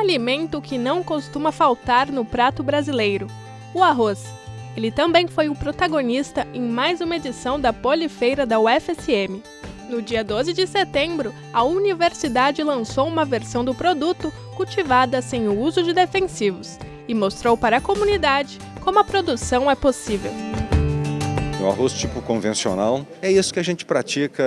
alimento que não costuma faltar no prato brasileiro: o arroz. Ele também foi o protagonista em mais uma edição da Polifeira da UFSM. No dia 12 de setembro, a universidade lançou uma versão do produto cultivada sem o uso de defensivos e mostrou para a comunidade como a produção é possível. O arroz tipo convencional. É isso que a gente pratica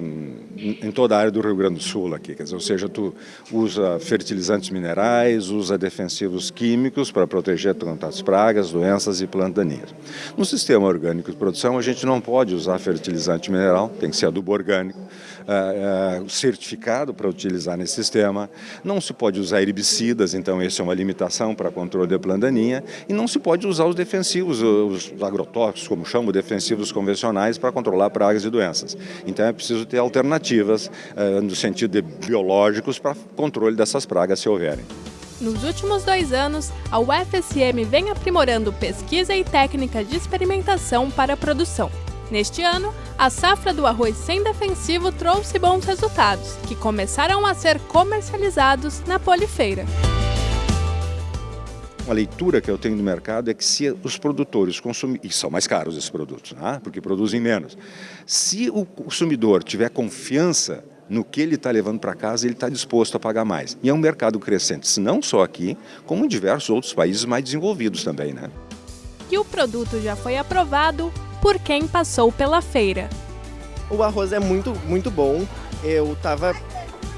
hum, em toda a área do Rio Grande do Sul aqui, quer dizer, ou seja, tu usa fertilizantes minerais, usa defensivos químicos para proteger contra as pragas, doenças e plantas daninhas. No sistema orgânico de produção a gente não pode usar fertilizante mineral, tem que ser adubo orgânico, uh, uh, certificado para utilizar nesse sistema, não se pode usar herbicidas, então essa é uma limitação para controle de planta daninha, e não se pode usar os defensivos, os agrotóxicos, como chamam, defensivos convencionais para controlar pragas e doenças. Então é preciso ter alternativas uh, no sentido de biológicos para controle dessas pragas se houverem. Nos últimos dois anos, a UFSM vem aprimorando pesquisa e técnica de experimentação para a produção. Neste ano, a safra do arroz sem defensivo trouxe bons resultados, que começaram a ser comercializados na Polifeira. Uma leitura que eu tenho do mercado é que se os produtores consumem, e são mais caros esses produtos, né? porque produzem menos, se o consumidor tiver confiança no que ele está levando para casa, ele está disposto a pagar mais. E é um mercado crescente, não só aqui, como em diversos outros países mais desenvolvidos também. Né? E o produto já foi aprovado por quem passou pela feira. O arroz é muito, muito bom. Eu estava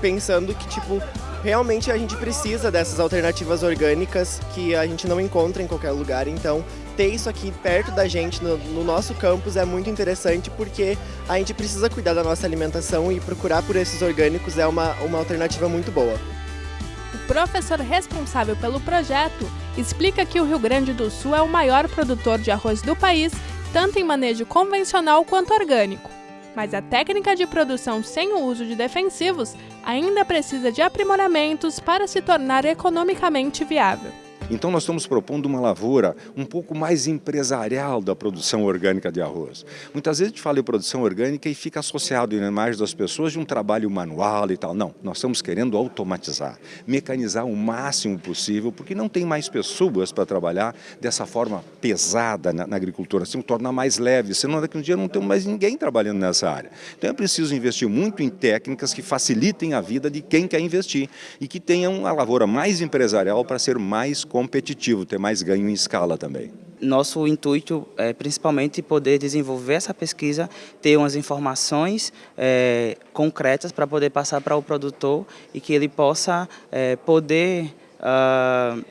pensando que, tipo, realmente a gente precisa dessas alternativas orgânicas que a gente não encontra em qualquer lugar. Então, ter isso aqui perto da gente, no, no, nosso campus, é muito interessante porque a gente precisa cuidar da nossa alimentação e procurar por esses orgânicos é uma, uma alternativa muito boa. O professor responsável pelo projeto explica que o Rio Grande do Sul é o maior produtor de arroz do país, tanto em manejo convencional quanto orgânico mas a técnica de produção sem o uso de defensivos ainda precisa de aprimoramentos para se tornar economicamente viável. Então nós estamos propondo uma lavoura um pouco mais empresarial da produção orgânica de arroz. Muitas vezes a gente fala em produção orgânica e fica associado na imagem das pessoas de um trabalho manual e tal. Não, nós estamos querendo automatizar, mecanizar o máximo possível, porque não tem mais pessoas para trabalhar dessa forma pesada na, na agricultura, assim, tornar mais leve, senão daqui a um dia não temos mais ninguém trabalhando nessa área. Então é preciso investir muito em técnicas que facilitem a vida de quem quer investir e que tenham a lavoura mais empresarial para ser mais competitivo, ter mais ganho em escala também. Nosso intuito é principalmente poder desenvolver essa pesquisa, ter umas informações é, concretas para poder passar para o produtor e que ele possa é, poder uh,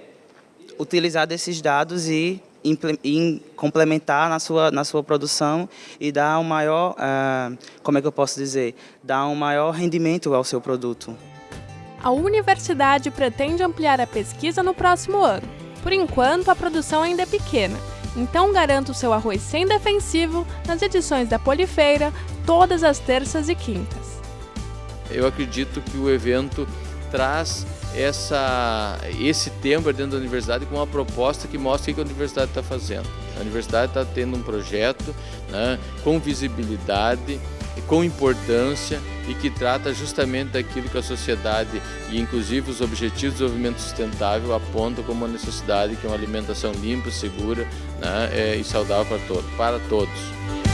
utilizar desses dados e em complementar na sua, na sua produção e dar um maior, uh, como é que eu posso dizer, dar um maior rendimento ao seu produto. A universidade pretende ampliar a pesquisa no próximo ano. Por enquanto, a produção ainda é pequena, então garanta o seu arroz sem defensivo nas edições da Polifeira, todas as terças e quintas. Eu acredito que o evento traz essa, esse tema dentro da universidade com uma proposta que mostra o que a universidade está fazendo. A universidade está tendo um projeto né, com visibilidade, com importância e que trata justamente daquilo que a sociedade e inclusive os Objetivos de Desenvolvimento Sustentável apontam como uma necessidade, que é uma alimentação limpa, segura né, é, e saudável para todos. Para todos.